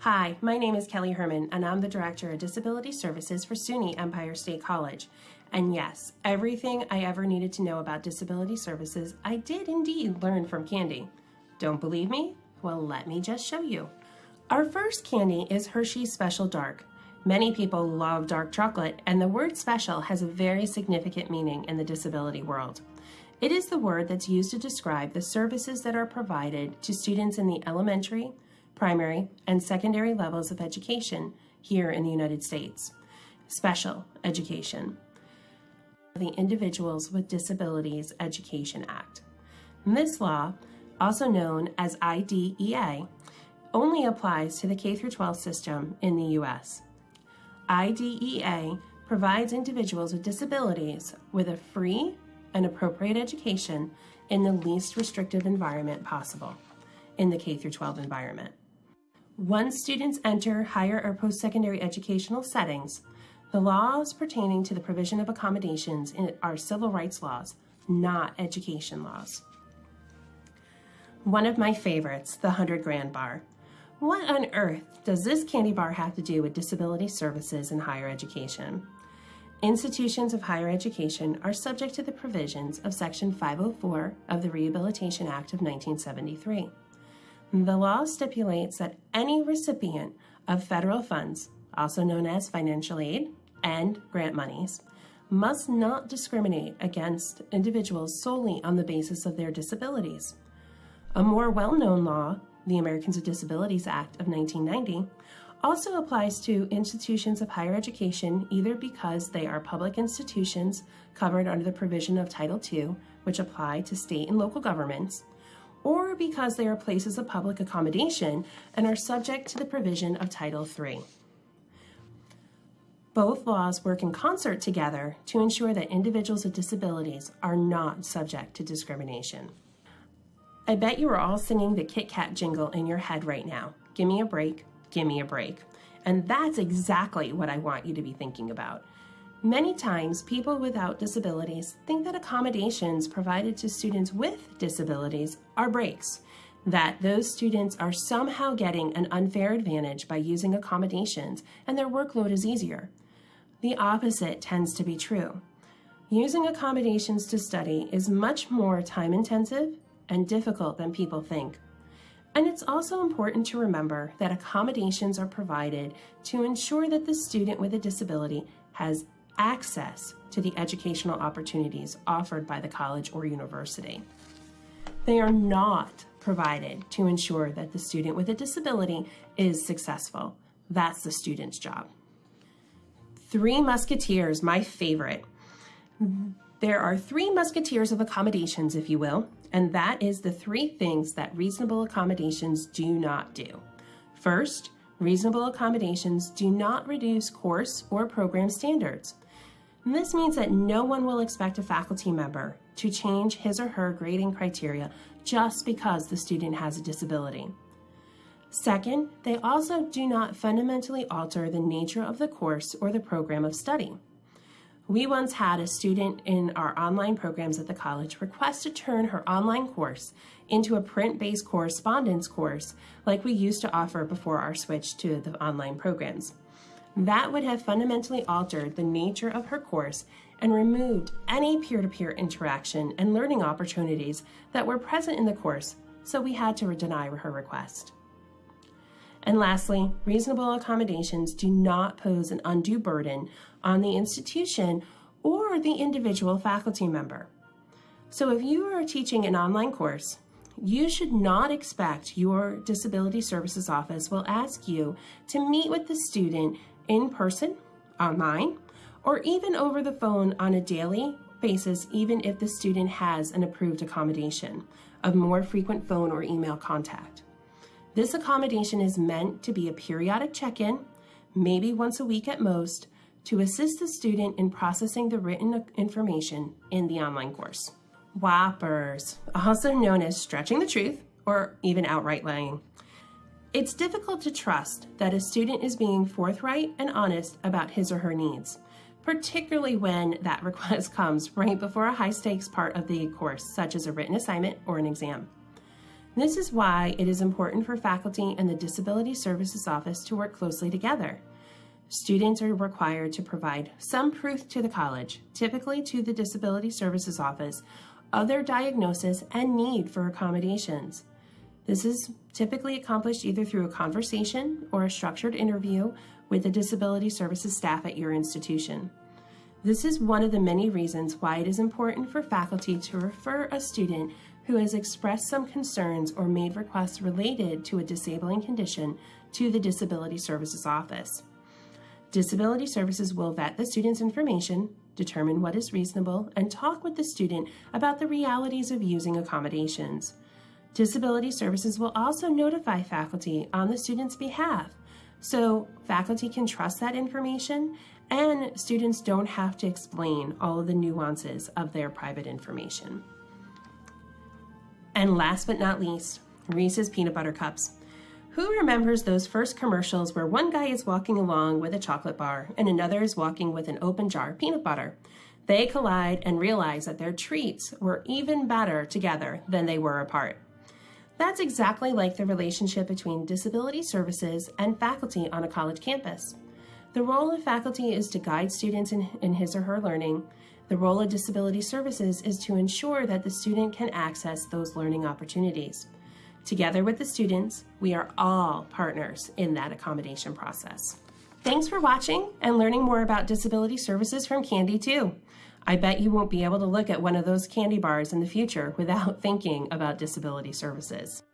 Hi, my name is Kelly Hermann, and I'm the Director of Disability Services for SUNY Empire State College. And yes, everything I ever needed to know about disability services, I did indeed learn from Candy. Don't believe me? Well, let me just show you. Our first candy is Hershey's Special Dark. Many people love dark chocolate, and the word special has a very significant meaning in the disability world. It is the word that's used to describe the services that are provided to students in the elementary, primary, and secondary levels of education here in the United States. Special education. The Individuals with Disabilities Education Act. this law, also known as IDEA, only applies to the K-12 system in the U.S. IDEA provides individuals with disabilities with a free and appropriate education in the least restrictive environment possible in the K-12 environment. Once students enter higher or post-secondary educational settings, the laws pertaining to the provision of accommodations are civil rights laws, not education laws. One of my favorites, the 100 grand bar. What on earth does this candy bar have to do with disability services in higher education? Institutions of higher education are subject to the provisions of Section 504 of the Rehabilitation Act of 1973. The law stipulates that any recipient of federal funds, also known as financial aid and grant monies, must not discriminate against individuals solely on the basis of their disabilities. A more well-known law, the Americans with Disabilities Act of 1990, also applies to institutions of higher education either because they are public institutions covered under the provision of Title II, which apply to state and local governments, or because they are places of public accommodation and are subject to the provision of Title III. Both laws work in concert together to ensure that individuals with disabilities are not subject to discrimination. I bet you are all singing the Kit Kat jingle in your head right now. Give me a break, give me a break. And that's exactly what I want you to be thinking about. Many times, people without disabilities think that accommodations provided to students with disabilities are breaks, that those students are somehow getting an unfair advantage by using accommodations and their workload is easier. The opposite tends to be true. Using accommodations to study is much more time intensive and difficult than people think. And it's also important to remember that accommodations are provided to ensure that the student with a disability has access to the educational opportunities offered by the college or university. They are not provided to ensure that the student with a disability is successful. That's the student's job. Three Musketeers, my favorite. There are three musketeers of accommodations, if you will, and that is the three things that reasonable accommodations do not do. First, reasonable accommodations do not reduce course or program standards. This means that no one will expect a faculty member to change his or her grading criteria just because the student has a disability. Second, they also do not fundamentally alter the nature of the course or the program of study. We once had a student in our online programs at the college request to turn her online course into a print-based correspondence course like we used to offer before our switch to the online programs. That would have fundamentally altered the nature of her course and removed any peer-to-peer -peer interaction and learning opportunities that were present in the course, so we had to deny her request. And lastly, reasonable accommodations do not pose an undue burden on the institution or the individual faculty member. So if you are teaching an online course, you should not expect your Disability Services Office will ask you to meet with the student in person, online, or even over the phone on a daily basis, even if the student has an approved accommodation of more frequent phone or email contact. This accommodation is meant to be a periodic check-in, maybe once a week at most, to assist the student in processing the written information in the online course. Whoppers, also known as stretching the truth or even outright lying. It's difficult to trust that a student is being forthright and honest about his or her needs, particularly when that request comes right before a high stakes part of the course, such as a written assignment or an exam. This is why it is important for faculty and the Disability Services Office to work closely together. Students are required to provide some proof to the college, typically to the Disability Services Office, of their diagnosis and need for accommodations. This is typically accomplished either through a conversation or a structured interview with the disability services staff at your institution. This is one of the many reasons why it is important for faculty to refer a student who has expressed some concerns or made requests related to a disabling condition to the Disability Services Office. Disability Services will vet the student's information, determine what is reasonable, and talk with the student about the realities of using accommodations. Disability Services will also notify faculty on the student's behalf so faculty can trust that information and students don't have to explain all of the nuances of their private information. And last but not least, Reese's Peanut Butter Cups. Who remembers those first commercials where one guy is walking along with a chocolate bar and another is walking with an open jar of peanut butter? They collide and realize that their treats were even better together than they were apart. That's exactly like the relationship between disability services and faculty on a college campus. The role of faculty is to guide students in, in, his or her learning. The role of disability services is to ensure that the student can access those learning opportunities. Together with the students, we are all partners in that accommodation process. Thanks for watching and learning more about disability services from Candy 2. I bet you won't be able to look at one of those candy bars in the future without thinking about disability services.